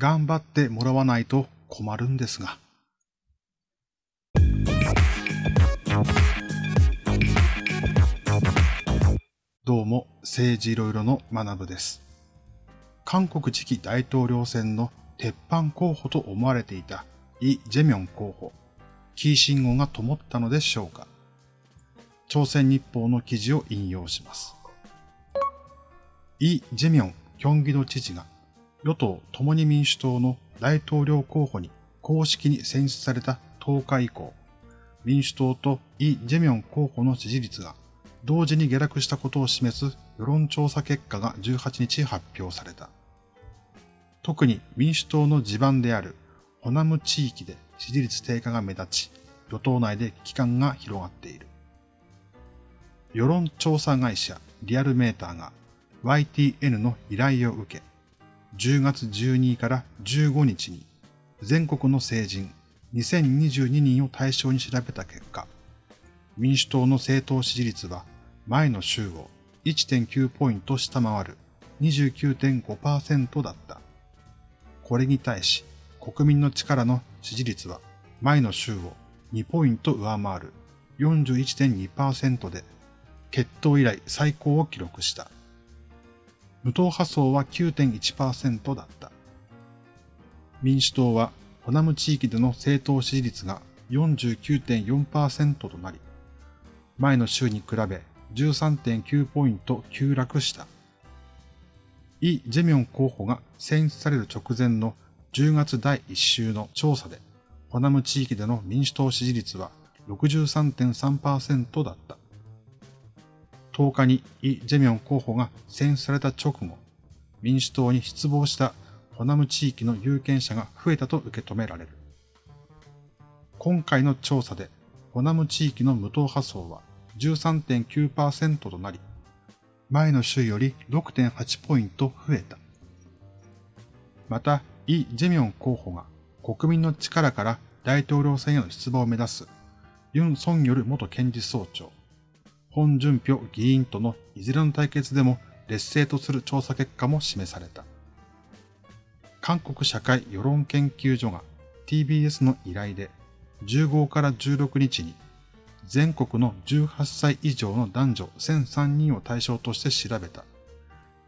頑張ってもらわないと困るんですが。どうも、政治いろいろの学部です。韓国次期大統領選の鉄板候補と思われていたイ・ジェミョン候補、キー信号が灯ったのでしょうか。朝鮮日報の記事を引用します。イ・ジェミョン、キョンギド知事が与党共に民主党の大統領候補に公式に選出された10日以降、民主党とイ・ジェミョン候補の支持率が同時に下落したことを示す世論調査結果が18日発表された。特に民主党の地盤であるホナム地域で支持率低下が目立ち、与党内で危機感が広がっている。世論調査会社リアルメーターが YTN の依頼を受け、10月12日から15日に全国の成人2022人を対象に調べた結果、民主党の政党支持率は前の週を1.9ポイント下回る29.5%だった。これに対し、国民の力の支持率は前の週を2ポイント上回る41.2%で、決闘以来最高を記録した。無党派層は9.1%だった。民主党はホナム地域での政党支持率が49.4%となり、前の週に比べ13.9ポイント急落した。イ・ジェミョン候補が選出される直前の10月第1週の調査で、ホナム地域での民主党支持率は63.3%だった。10日にイ・ジェミョン候補が選出された直後、民主党に失望したホナム地域の有権者が増えたと受け止められる。今回の調査で、ホナム地域の無党派層は13.9%となり、前の週より6.8ポイント増えた。また、イ・ジェミョン候補が国民の力から大統領選への出馬を目指すユン・ソンヨル元検事総長、ホン・ジュンピョ議員とのいずれの対決でも劣勢とする調査結果も示された。韓国社会世論研究所が TBS の依頼で15から16日に全国の18歳以上の男女1003人を対象として調べた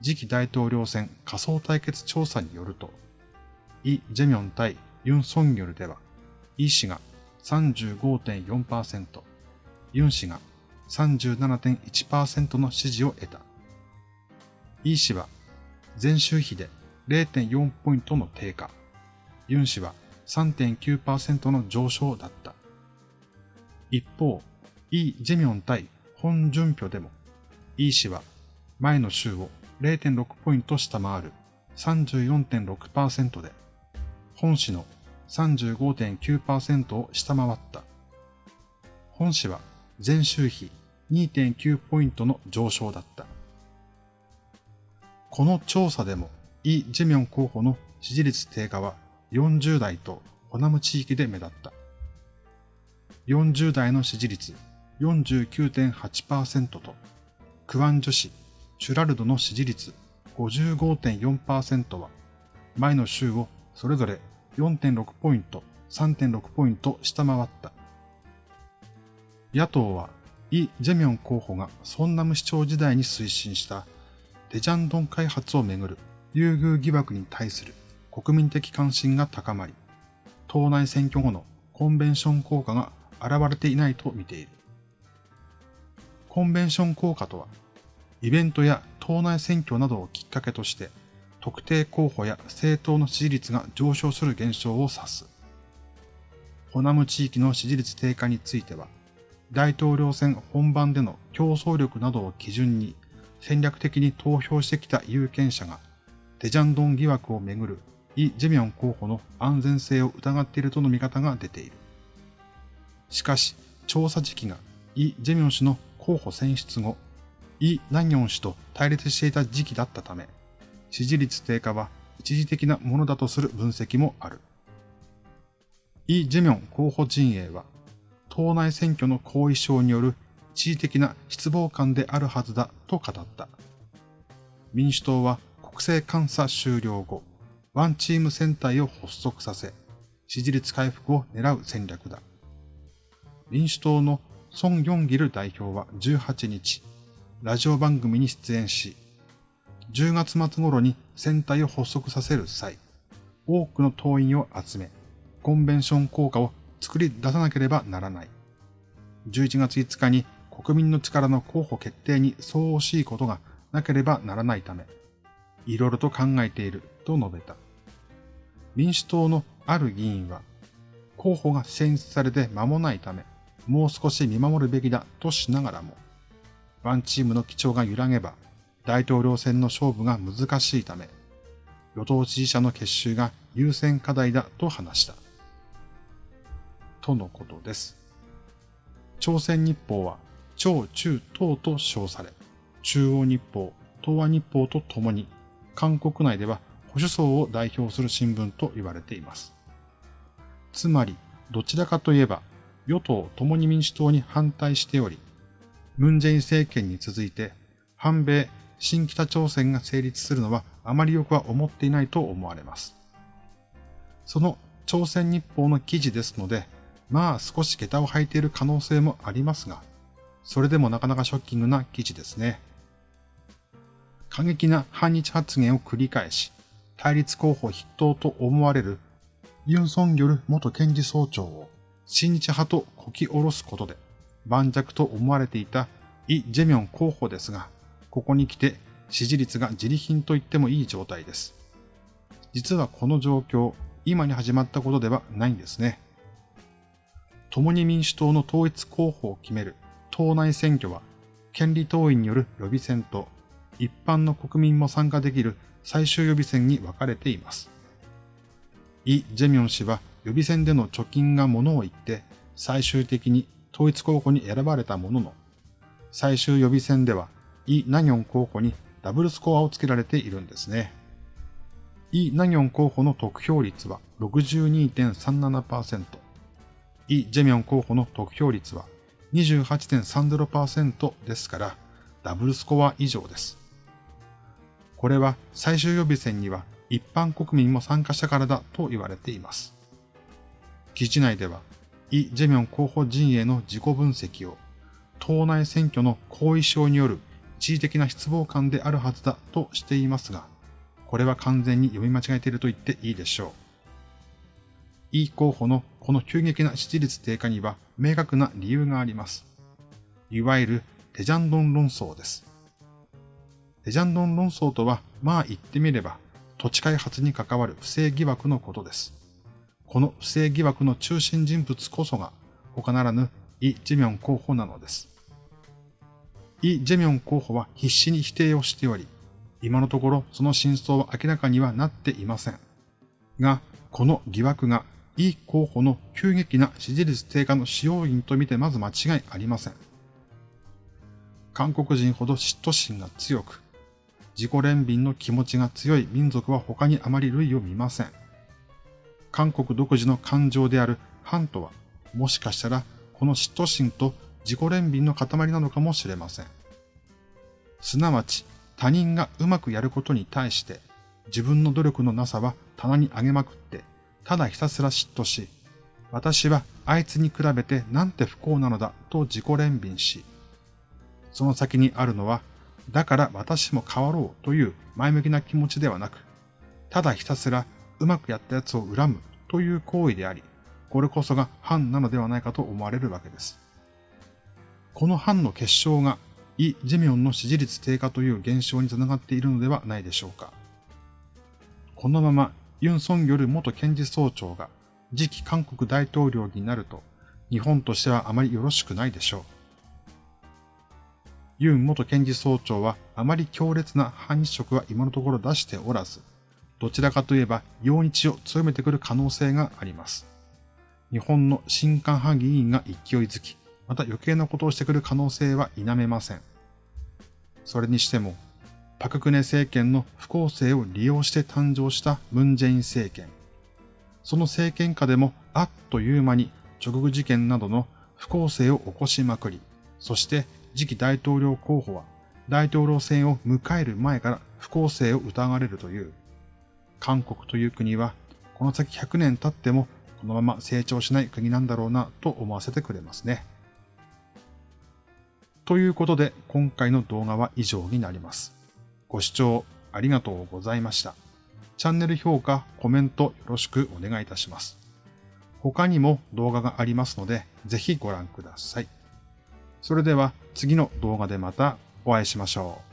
次期大統領選仮想対決調査によると、イ・ジェミョン対ユン・ソンギョルでは、イ氏が35.4%、ユン氏が37.1%の支持を得た。イー氏は前週比で0.4ポイントの低下、ユン氏は3.9%の上昇だった。一方、イ・ジェミョン対ホン・ジュンピョでも、イ氏は前の週を0.6ポイント下回る34.6%で、本市の35.9%を下回った。本市は前週比2.9ポイントの上昇だった。この調査でも、イ・ジェミョン候補の支持率低下は40代とホナム地域で目立った。40代の支持率49.8%と、クワン女子シュラルドの支持率55.4%は、前の週をそれぞれ4.6ポイント、3.6ポイント下回った。野党は、イ・ジェミョン候補がソンナム市長時代に推進したデジャンドン開発をめぐる優遇疑惑に対する国民的関心が高まり、党内選挙後のコンベンション効果が現れていないと見ている。コンベンション効果とは、イベントや党内選挙などをきっかけとして、特定候補や政党の支持率が上昇する現象を指す。ホナム地域の支持率低下については、大統領選本番での競争力などを基準に戦略的に投票してきた有権者が、デジャンドン疑惑をめぐるイ・ジェミョン候補の安全性を疑っているとの見方が出ている。しかし、調査時期がイ・ジェミョン氏の候補選出後、イ・ナギョン氏と対立していた時期だったため、支持率低下は一時的なものだとする分析もある。イ・ジェミョン候補陣営は、党内選挙の後遺症による一時的な失望感であるはずだと語った。民主党は国政監査終了後、ワンチーム戦隊を発足させ、支持率回復を狙う戦略だ。民主党のソン・ヨンギル代表は18日、ラジオ番組に出演し、10月末頃に戦隊を発足させる際、多くの党員を集め、コンベンション効果を作り出さなければならない。11月5日に国民の力の候補決定に相応しいことがなければならないため、いろいろと考えていると述べた。民主党のある議員は、候補が選出されて間もないため、もう少し見守るべきだとしながらも、ワンチームの基調が揺らげば、大統領選の勝負が難しいため、与党支持者の結集が優先課題だと話した。とのことです。朝鮮日報は、超中東と称され、中央日報、東亜日報とともに、韓国内では保守層を代表する新聞と言われています。つまり、どちらかといえば、与党共に民主党に反対しており、ムンジェイン政権に続いて、反米、新北朝鮮が成立するのはあまりよくは思っていないと思われます。その朝鮮日報の記事ですので、まあ少し下駄を履いている可能性もありますが、それでもなかなかショッキングな記事ですね。過激な反日発言を繰り返し、対立候補筆頭と思われるユン・ソンギョル元検事総長を親日派とこき下ろすことで盤石と思われていたイ・ジェミョン候補ですが、ここに来て支持率が自利品と言ってもいい状態です。実はこの状況、今に始まったことではないんですね。共に民主党の統一候補を決める党内選挙は、権利党員による予備選と一般の国民も参加できる最終予備選に分かれています。イ・ジェミョン氏は予備選での貯金がものを言って最終的に統一候補に選ばれたものの、最終予備選ではイ・ナギョン候補にダブルスコアをつけられているんですね。イ・ナギョン候補の得票率は62.37%、イ・ジェミョン候補の得票率は28.30%ですから、ダブルスコア以上です。これは最終予備選には一般国民も参加したからだと言われています。記事内では、イ・ジェミョン候補陣営の自己分析を、党内選挙の後遺症による一時的な失望感であるはずだとしていますが、これは完全に読み間違えていると言っていいでしょう。イ候補のこの急激な支持率低下には明確な理由があります。いわゆるテジャンドン論争です。テジャンドン論争とは、まあ言ってみれば、土地開発に関わる不正疑惑のことです。この不正疑惑の中心人物こそが、他ならぬイ・ジェミョン候補なのです。イ・ジェミョン候補は必死に否定をしており、今のところその真相は明らかにはなっていません。が、この疑惑がイ候補の急激な支持率低下の使用因とみてまず間違いありません。韓国人ほど嫉妬心が強く、自己憐憫の気持ちが強い民族は他にあまり類を見ません。韓国独自の感情である反とは、もしかしたらこの嫉妬心と自己憐憫の塊なのかもしれません。すなわち、他人がうまくやることに対して、自分の努力のなさは棚に上げまくって、ただひたすら嫉妬し、私はあいつに比べてなんて不幸なのだと自己憐憫し、その先にあるのはだから私も変わろうという前向きな気持ちではなく、ただひたすらうまくやったやつを恨むという行為であり、これこそが反なのではないかと思われるわけです。この反の結晶がイ・ジェミョンの支持率低下という現象につながっているのではないでしょうか。このままユン・ソンギョル元検事総長が次期韓国大統領になると、日本としてはあまりよろしくないでしょう。ユン元検事総長はあまり強烈な反日色は今のところ出しておらず、どちらかといえば陽日を強めてくる可能性があります。日本の新韓派議員が勢いづき、また余計なことをしてくる可能性は否めません。それにしても、パククネ政権の不公正を利用して誕生したムンジェイン政権。その政権下でもあっという間に直後事件などの不公正を起こしまくり、そして次期大統領候補は大統領選を迎える前から不公正を疑われるという、韓国という国は、この先100年経ってもこのまま成長しない国なんだろうなと思わせてくれますね。ということで、今回の動画は以上になります。ご視聴ありがとうございました。チャンネル評価、コメントよろしくお願いいたします。他にも動画がありますので、ぜひご覧ください。それでは次の動画でまたお会いしましょう。